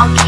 I'll keep